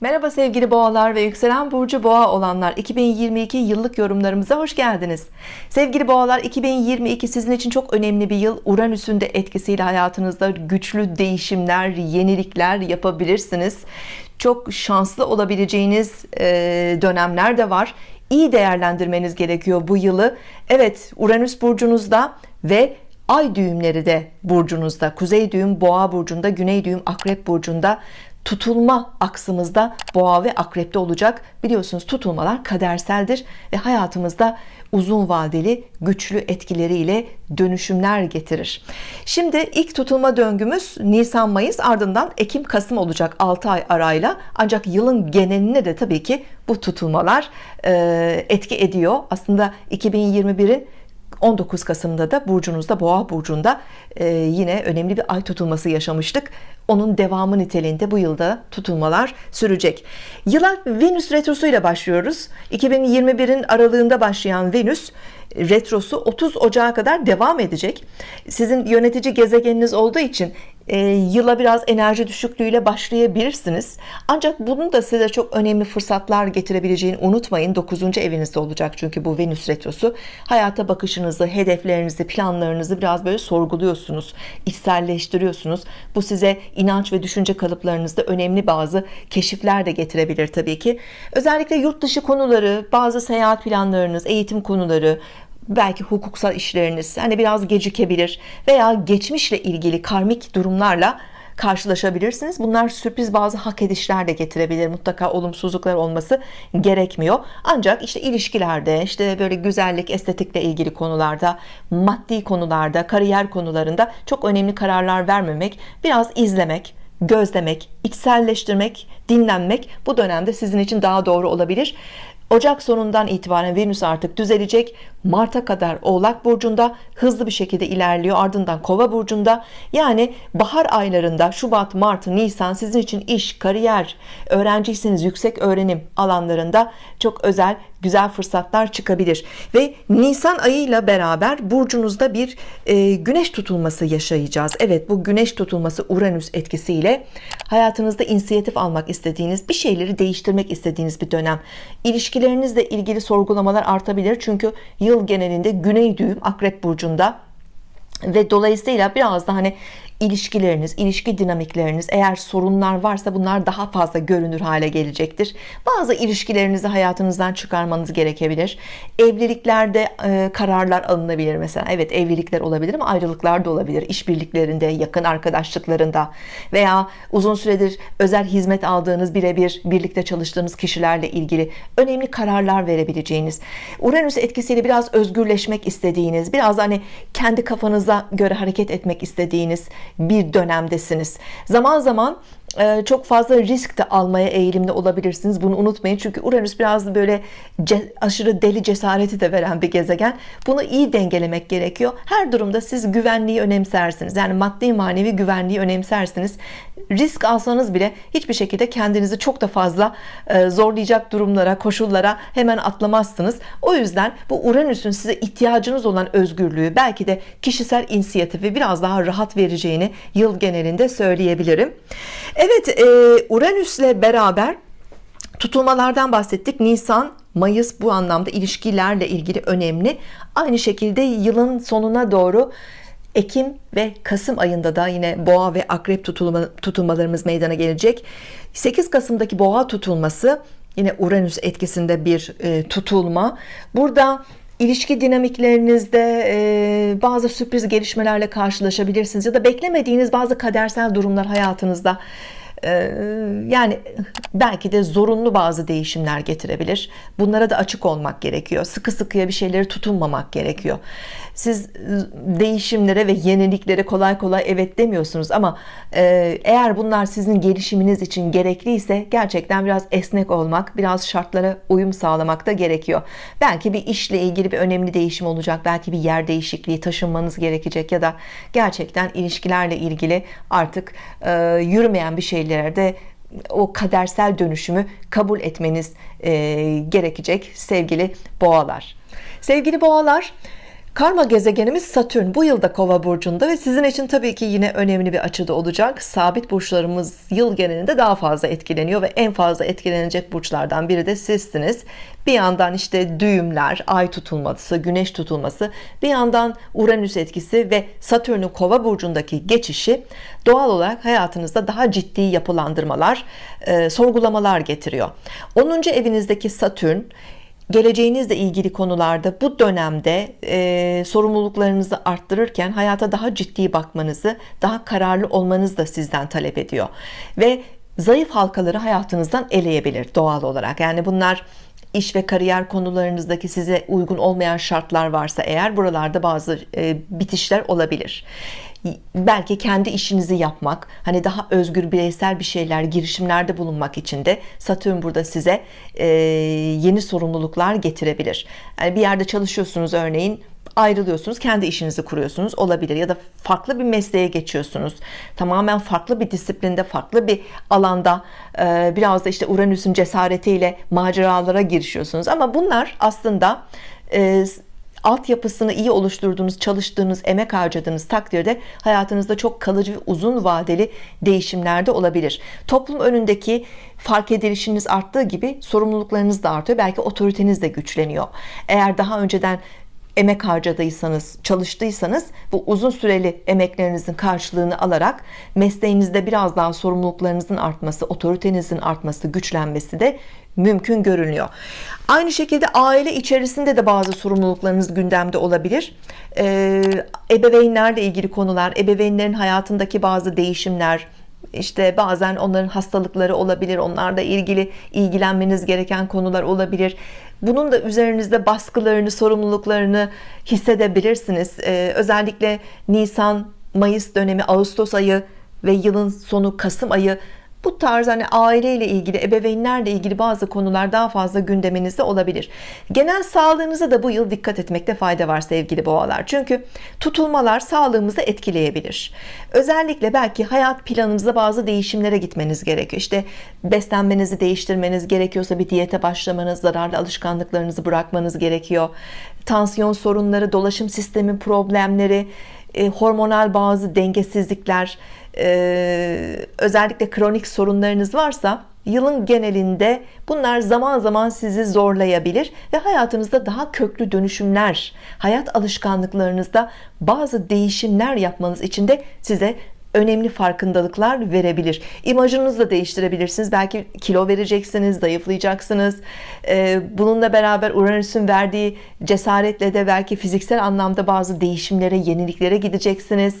Merhaba sevgili boğalar ve yükselen burcu boğa olanlar. 2022 yıllık yorumlarımıza hoş geldiniz. Sevgili boğalar 2022 sizin için çok önemli bir yıl. Uranüs'ün de etkisiyle hayatınızda güçlü değişimler yenilikler yapabilirsiniz. Çok şanslı olabileceğiniz e, dönemler de var. İyi değerlendirmeniz gerekiyor bu yılı. Evet Uranüs burcunuzda ve ay düğümleri de burcunuzda. Kuzey düğüm boğa burcunda güney düğüm akrep burcunda tutulma aksımızda boğa ve akrepte olacak. Biliyorsunuz tutulmalar kaderseldir ve hayatımızda uzun vadeli güçlü etkileriyle dönüşümler getirir. Şimdi ilk tutulma döngümüz Nisan Mayıs ardından Ekim Kasım olacak 6 ay arayla. Ancak yılın geneline de tabii ki bu tutulmalar etki ediyor. Aslında 2021'in 19 Kasım'da da burcunuzda boğa burcunda e, yine önemli bir ay tutulması yaşamıştık onun devamı niteliğinde bu yılda tutulmalar sürecek. Yıla Venüs retrosu ile başlıyoruz 2021'in aralığında başlayan Venüs retrosu 30 Ocağı kadar devam edecek. Sizin yönetici gezegeniniz olduğu için e, yıla biraz enerji düşüklüğüyle başlayabilirsiniz. Ancak bunun da size çok önemli fırsatlar getirebileceğini unutmayın. 9. evinizde olacak çünkü bu Venüs retrosu. Hayata bakışınızı hedeflerinizi planlarınızı biraz böyle sorguluyorsunuz içselleştiriyorsunuz. Bu size inanç ve düşünce kalıplarınızda önemli bazı keşifler de getirebilir tabii ki. Özellikle yurt dışı konuları bazı seyahat planlarınız eğitim konuları belki hukuksal işleriniz hani biraz gecikebilir veya geçmişle ilgili karmik durumlarla karşılaşabilirsiniz. Bunlar sürpriz bazı hak edişler de getirebilir. Mutlaka olumsuzluklar olması gerekmiyor. Ancak işte ilişkilerde işte böyle güzellik estetikle ilgili konularda maddi konularda kariyer konularında çok önemli kararlar vermemek biraz izlemek gözlemek içselleştirmek dinlenmek bu dönemde sizin için daha doğru olabilir. Ocak sonundan itibaren Venüs artık düzelecek Mart'a kadar Oğlak Burcu'nda hızlı bir şekilde ilerliyor. Ardından Kova Burcu'nda yani bahar aylarında Şubat Mart Nisan sizin için iş kariyer öğrenciyseniz yüksek öğrenim alanlarında çok özel güzel fırsatlar çıkabilir. Ve Nisan ayıyla beraber burcunuzda bir e, güneş tutulması yaşayacağız. Evet bu güneş tutulması Uranüs etkisiyle hayatınızda inisiyatif almak istediğiniz bir şeyleri değiştirmek istediğiniz bir dönem. İlişkilerinizle ilgili sorgulamalar artabilir çünkü yıl genelinde güney düğüm akrep burcunda ve dolayısıyla biraz da hani ilişkileriniz, ilişki dinamikleriniz eğer sorunlar varsa bunlar daha fazla görünür hale gelecektir. Bazı ilişkilerinizi hayatınızdan çıkarmanız gerekebilir. Evliliklerde e, kararlar alınabilir mesela. Evet evlilikler olabilir ama ayrılıklar da olabilir. İşbirliklerinde, yakın arkadaşlıklarında veya uzun süredir özel hizmet aldığınız birebir birlikte çalıştığınız kişilerle ilgili önemli kararlar verebileceğiniz. Uranüs etkisiyle biraz özgürleşmek istediğiniz, biraz hani kendi kafanıza göre hareket etmek istediğiniz bir dönemdesiniz. Zaman zaman çok fazla risk de almaya eğilimli olabilirsiniz. Bunu unutmayın. Çünkü Uranüs biraz böyle aşırı deli cesareti de veren bir gezegen. Bunu iyi dengelemek gerekiyor. Her durumda siz güvenliği önemsersiniz. Yani maddi manevi güvenliği önemsersiniz. Risk alsanız bile hiçbir şekilde kendinizi çok da fazla e, zorlayacak durumlara koşullara hemen atlamazsınız. O yüzden bu Uranüs'ün size ihtiyacınız olan özgürlüğü belki de kişisel inisiyatifi biraz daha rahat vereceğini yıl genelinde söyleyebilirim Evet e, Uranüs'le beraber tutulmalardan bahsettik. Nisan Mayıs bu anlamda ilişkilerle ilgili önemli. Aynı şekilde yılın sonuna doğru Ekim ve Kasım ayında da yine boğa ve akrep tutulma, tutulmalarımız meydana gelecek. 8 Kasım'daki boğa tutulması yine Uranüs etkisinde bir e, tutulma. Burada ilişki dinamiklerinizde e, bazı sürpriz gelişmelerle karşılaşabilirsiniz ya da beklemediğiniz bazı kadersel durumlar hayatınızda yani belki de zorunlu bazı değişimler getirebilir. Bunlara da açık olmak gerekiyor. Sıkı sıkıya bir şeyleri tutunmamak gerekiyor. Siz e, değişimlere ve yeniliklere kolay kolay evet demiyorsunuz ama e, eğer bunlar sizin gelişiminiz için gerekliyse gerçekten biraz esnek olmak biraz şartlara uyum sağlamak da gerekiyor. Belki bir işle ilgili bir önemli değişim olacak belki bir yer değişikliği taşınmanız gerekecek ya da gerçekten ilişkilerle ilgili artık e, yürümeyen bir şeylerde o kadersel dönüşümü kabul etmeniz gerekecek sevgili boğalar. Sevgili boğalar Karma gezegenimiz Satürn bu yılda Kova burcunda ve sizin için tabii ki yine önemli bir açıda olacak. Sabit burçlarımız yıl genelinde daha fazla etkileniyor ve en fazla etkilenecek burçlardan biri de sizsiniz. Bir yandan işte düğümler, ay tutulması, güneş tutulması, bir yandan Uranüs etkisi ve Satürn'ün Kova burcundaki geçişi doğal olarak hayatınızda daha ciddi yapılandırmalar, e, sorgulamalar getiriyor. 10. evinizdeki Satürn geleceğinizle ilgili konularda bu dönemde e, sorumluluklarınızı arttırırken hayata daha ciddi bakmanızı daha kararlı olmanızı da sizden talep ediyor. Ve zayıf halkaları hayatınızdan eleyebilir doğal olarak. Yani bunlar iş ve kariyer konularınızdaki size uygun olmayan şartlar varsa eğer buralarda bazı e, bitişler olabilir belki kendi işinizi yapmak hani daha özgür bireysel bir şeyler girişimlerde bulunmak için de Satürn burada size e, yeni sorumluluklar getirebilir. Yani bir yerde çalışıyorsunuz örneğin ayrılıyorsunuz kendi işinizi kuruyorsunuz olabilir. Ya da farklı bir mesleğe geçiyorsunuz. Tamamen farklı bir disiplinde farklı bir alanda e, biraz da işte Uranüs'ün cesaretiyle maceralara girişiyorsunuz. Ama bunlar aslında e, altyapısını iyi oluşturduğunuz, çalıştığınız, emek harcadığınız takdirde hayatınızda çok kalıcı ve uzun vadeli değişimler de olabilir. Toplum önündeki fark edilişiniz arttığı gibi sorumluluklarınız da artıyor. Belki otoriteniz de güçleniyor. Eğer daha önceden emek harcadıysanız, çalıştıysanız bu uzun süreli emeklerinizin karşılığını alarak mesleğinizde biraz daha sorumluluklarınızın artması, otoritenizin artması, güçlenmesi de mümkün görünüyor. Aynı şekilde aile içerisinde de bazı sorumluluklarınız gündemde olabilir. Ee, ebeveynlerle ilgili konular, ebeveynlerin hayatındaki bazı değişimler, işte bazen onların hastalıkları olabilir onlarla ilgili ilgilenmeniz gereken konular olabilir bunun da üzerinizde baskılarını sorumluluklarını hissedebilirsiniz. Ee, özellikle Nisan Mayıs dönemi Ağustos ayı ve yılın sonu Kasım ayı bu tarz hani aileyle ilgili ebeveynlerle ilgili bazı konular daha fazla gündeminizde olabilir. Genel sağlığınıza da bu yıl dikkat etmekte fayda var sevgili boğalar. Çünkü tutulmalar sağlığımızı etkileyebilir. Özellikle belki hayat planınızda bazı değişimlere gitmeniz gerekiyor. İşte beslenmenizi değiştirmeniz gerekiyorsa bir diyete başlamanız zararlı alışkanlıklarınızı bırakmanız gerekiyor. Tansiyon sorunları dolaşım sistemi problemleri e, hormonal bazı dengesizlikler e, özellikle kronik sorunlarınız varsa yılın genelinde bunlar zaman zaman sizi zorlayabilir ve hayatınızda daha köklü dönüşümler hayat alışkanlıklarınızda bazı değişimler yapmanız için de size önemli farkındalıklar verebilir. İmajınızı da değiştirebilirsiniz. Belki kilo vereceksiniz zayıflayacaksınız. Ee, bununla beraber Uranüs'ün verdiği cesaretle de belki fiziksel anlamda bazı değişimlere yeniliklere gideceksiniz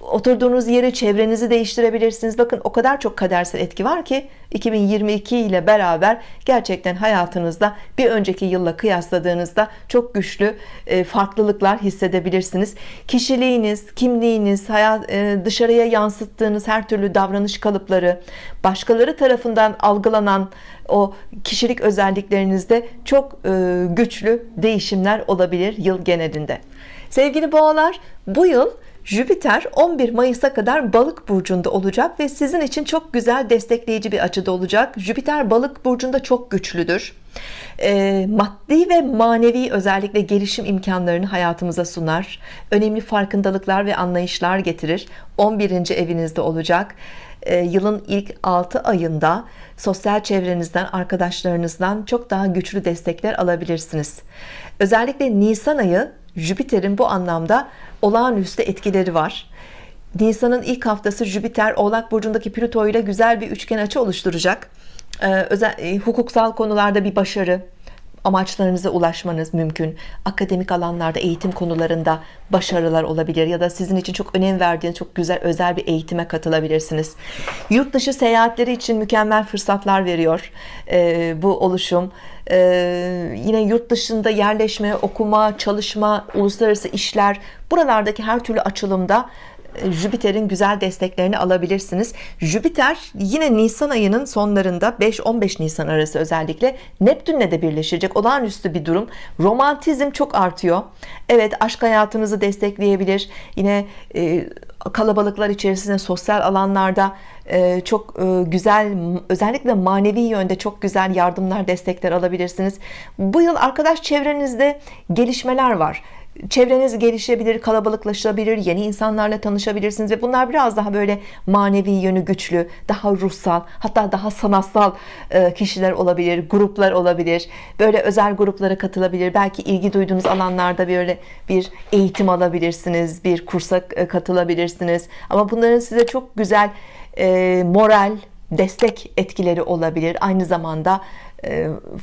oturduğunuz yeri çevrenizi değiştirebilirsiniz. Bakın o kadar çok kadersel etki var ki 2022 ile beraber gerçekten hayatınızda bir önceki yılla kıyasladığınızda çok güçlü e, farklılıklar hissedebilirsiniz. Kişiliğiniz kimliğiniz hayat e, dışarıya yansıttığınız her türlü davranış kalıpları başkaları tarafından algılanan o kişilik özelliklerinizde çok e, güçlü değişimler olabilir yıl genelinde. Sevgili boğalar bu yıl Jüpiter 11 Mayıs'a kadar balık burcunda olacak ve sizin için çok güzel destekleyici bir açıda olacak. Jüpiter balık burcunda çok güçlüdür. E, maddi ve manevi özellikle gelişim imkanlarını hayatımıza sunar. Önemli farkındalıklar ve anlayışlar getirir. 11. evinizde olacak. E, yılın ilk 6 ayında sosyal çevrenizden arkadaşlarınızdan çok daha güçlü destekler alabilirsiniz. Özellikle Nisan ayı Jüpiter'in bu anlamda olağanüstü etkileri var. Nisan'ın ilk haftası Jüpiter Oğlak Burcu'ndaki Plüto ile güzel bir üçgen açı oluşturacak. Ee, özel, e, hukuksal konularda bir başarı amaçlarınıza ulaşmanız mümkün. Akademik alanlarda eğitim konularında başarılar olabilir ya da sizin için çok önem verdiğiniz çok güzel özel bir eğitime katılabilirsiniz. Yurt dışı seyahatleri için mükemmel fırsatlar veriyor e, bu oluşum. E, yine yurt dışında yerleşme okuma çalışma uluslararası işler buralardaki her türlü açılımda Jüpiter'in güzel desteklerini alabilirsiniz. Jüpiter yine Nisan ayının sonlarında 5-15 Nisan arası özellikle Neptün'le de birleşecek. Olağanüstü bir durum. Romantizm çok artıyor. Evet aşk hayatınızı destekleyebilir. Yine e, kalabalıklar içerisinde sosyal alanlarda e, çok e, güzel özellikle manevi yönde çok güzel yardımlar destekler alabilirsiniz. Bu yıl arkadaş çevrenizde gelişmeler var çevreniz gelişebilir, kalabalıklaşabilir, yeni insanlarla tanışabilirsiniz ve bunlar biraz daha böyle manevi yönü güçlü, daha ruhsal, hatta daha sanatsal e, kişiler olabilir, gruplar olabilir. Böyle özel gruplara katılabilir. Belki ilgi duyduğunuz alanlarda böyle bir eğitim alabilirsiniz, bir kursa e, katılabilirsiniz. Ama bunların size çok güzel e, moral, destek etkileri olabilir. Aynı zamanda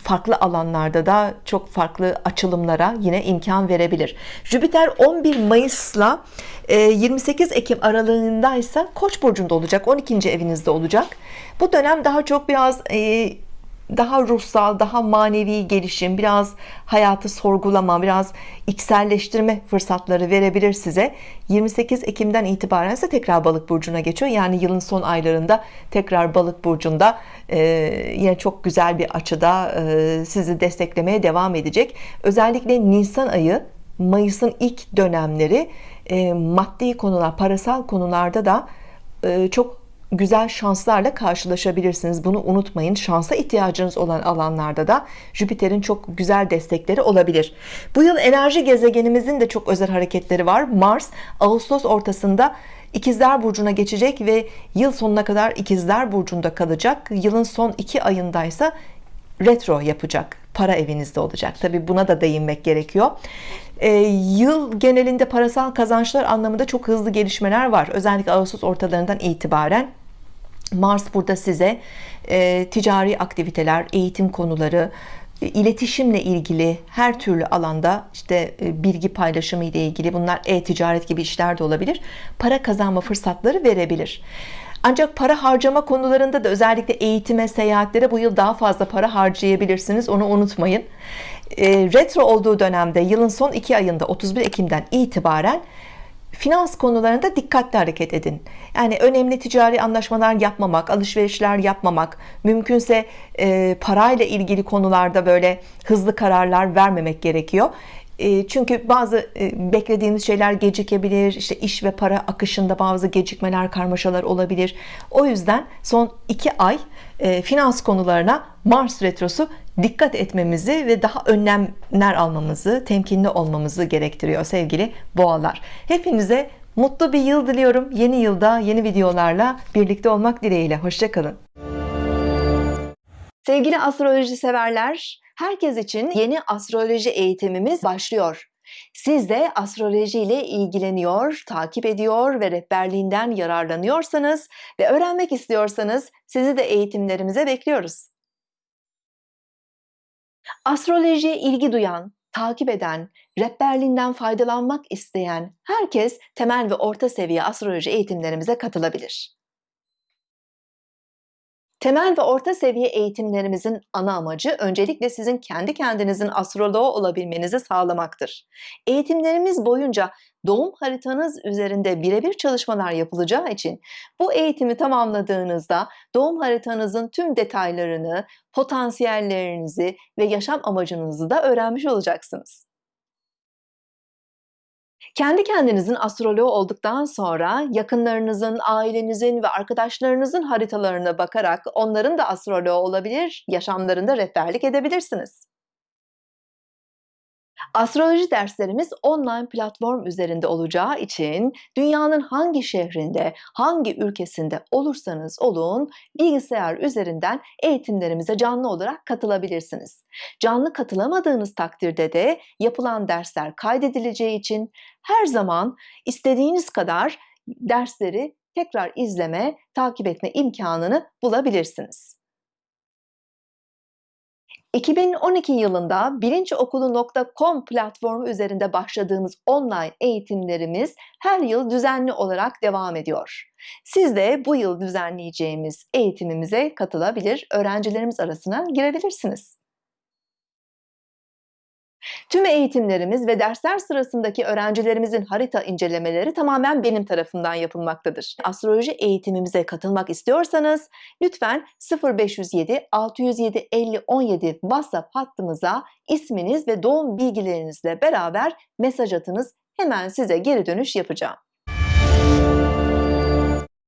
farklı alanlarda da çok farklı açılımlara yine imkan verebilir. Jüpiter 11 Mayıs'la 28 e, Ekim aralığındaysa Koç burcunda olacak 12. evinizde olacak bu dönem daha çok biraz e, daha ruhsal, daha manevi gelişim, biraz hayatı sorgulama, biraz içselleştirme fırsatları verebilir size. 28 Ekim'den itibaren ise tekrar balık burcuna geçiyor. Yani yılın son aylarında tekrar balık burcunda e, yine çok güzel bir açıda e, sizi desteklemeye devam edecek. Özellikle Nisan ayı, Mayıs'ın ilk dönemleri e, maddi konular, parasal konularda da e, çok güzel şanslarla karşılaşabilirsiniz. Bunu unutmayın. Şansa ihtiyacınız olan alanlarda da Jüpiter'in çok güzel destekleri olabilir. Bu yıl enerji gezegenimizin de çok özel hareketleri var. Mars Ağustos ortasında İkizler Burcu'na geçecek ve yıl sonuna kadar İkizler Burcu'nda kalacak. Yılın son iki ayındaysa retro yapacak. Para evinizde olacak. Tabi buna da değinmek gerekiyor. Ee, yıl genelinde parasal kazançlar anlamında çok hızlı gelişmeler var. Özellikle Ağustos ortalarından itibaren Mars burada size e, ticari aktiviteler, eğitim konuları, e, iletişimle ilgili her türlü alanda işte e, bilgi paylaşımı ile ilgili bunlar e-ticaret gibi işler de olabilir. Para kazanma fırsatları verebilir. Ancak para harcama konularında da özellikle eğitime, seyahatlere bu yıl daha fazla para harcayabilirsiniz. Onu unutmayın. E, retro olduğu dönemde yılın son iki ayında 31 Ekim'den itibaren finans konularında dikkatli hareket edin. Yani önemli ticari anlaşmalar yapmamak, alışverişler yapmamak, mümkünse e, parayla ilgili konularda böyle hızlı kararlar vermemek gerekiyor. E, çünkü bazı e, beklediğiniz şeyler gecikebilir, işte iş ve para akışında bazı gecikmeler, karmaşalar olabilir. O yüzden son iki ay e, finans konularına Mars retrosu dikkat etmemizi ve daha önlemler almamızı, temkinli olmamızı gerektiriyor sevgili boğalar. Hepinize mutlu bir yıl diliyorum. Yeni yılda yeni videolarla birlikte olmak dileğiyle. Hoşçakalın. Sevgili astroloji severler, herkes için yeni astroloji eğitimimiz başlıyor. Siz de astroloji ile ilgileniyor, takip ediyor ve rehberliğinden yararlanıyorsanız ve öğrenmek istiyorsanız sizi de eğitimlerimize bekliyoruz. Astrolojiye ilgi duyan, takip eden, rehberliğinden faydalanmak isteyen herkes temel ve orta seviye astroloji eğitimlerimize katılabilir. Temel ve orta seviye eğitimlerimizin ana amacı öncelikle sizin kendi kendinizin astroloğu olabilmenizi sağlamaktır. Eğitimlerimiz boyunca doğum haritanız üzerinde birebir çalışmalar yapılacağı için bu eğitimi tamamladığınızda doğum haritanızın tüm detaylarını, potansiyellerinizi ve yaşam amacınızı da öğrenmiş olacaksınız. Kendi kendinizin astroloğu olduktan sonra yakınlarınızın, ailenizin ve arkadaşlarınızın haritalarına bakarak onların da astroloğu olabilir, yaşamlarında rehberlik edebilirsiniz. Astroloji derslerimiz online platform üzerinde olacağı için dünyanın hangi şehrinde, hangi ülkesinde olursanız olun bilgisayar üzerinden eğitimlerimize canlı olarak katılabilirsiniz. Canlı katılamadığınız takdirde de yapılan dersler kaydedileceği için her zaman istediğiniz kadar dersleri tekrar izleme, takip etme imkanını bulabilirsiniz. 2012 yılında bilinciokulu.com platformu üzerinde başladığımız online eğitimlerimiz her yıl düzenli olarak devam ediyor. Siz de bu yıl düzenleyeceğimiz eğitimimize katılabilir, öğrencilerimiz arasına girebilirsiniz. Tüm eğitimlerimiz ve dersler sırasındaki öğrencilerimizin harita incelemeleri tamamen benim tarafından yapılmaktadır. Astroloji eğitimimize katılmak istiyorsanız lütfen 0507 607 50 17 WhatsApp hattımıza isminiz ve doğum bilgilerinizle beraber mesaj atınız. Hemen size geri dönüş yapacağım.